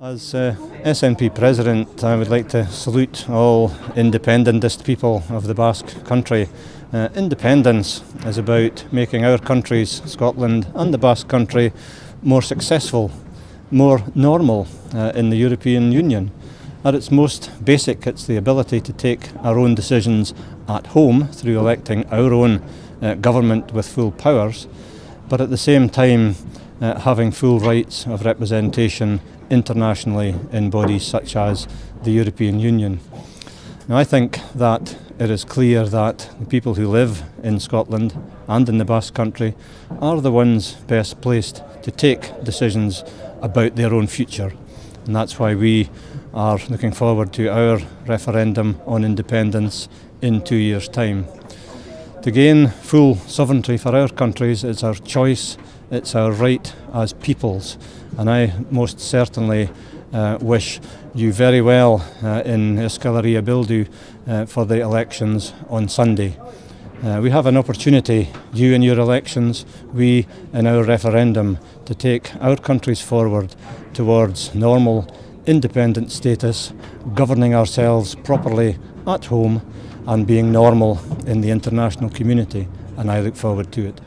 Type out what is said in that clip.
As uh, SNP President, I would like to salute all independentist people of the Basque country. Uh, independence is about making our countries, Scotland and the Basque country, more successful, more normal uh, in the European Union. At its most basic, it's the ability to take our own decisions at home through electing our own uh, government with full powers, but at the same time, uh, having full rights of representation internationally in bodies such as the European Union. Now, I think that it is clear that the people who live in Scotland and in the Basque Country are the ones best placed to take decisions about their own future. And that's why we are looking forward to our referendum on independence in two years' time. To gain full sovereignty for our countries, it's our choice, it's our right as peoples. And I most certainly uh, wish you very well uh, in Euskal Herria Bildu uh, for the elections on Sunday. Uh, we have an opportunity, you in your elections, we in our referendum, to take our countries forward towards normal, independent status, governing ourselves properly at home and being normal in the international community, and I look forward to it.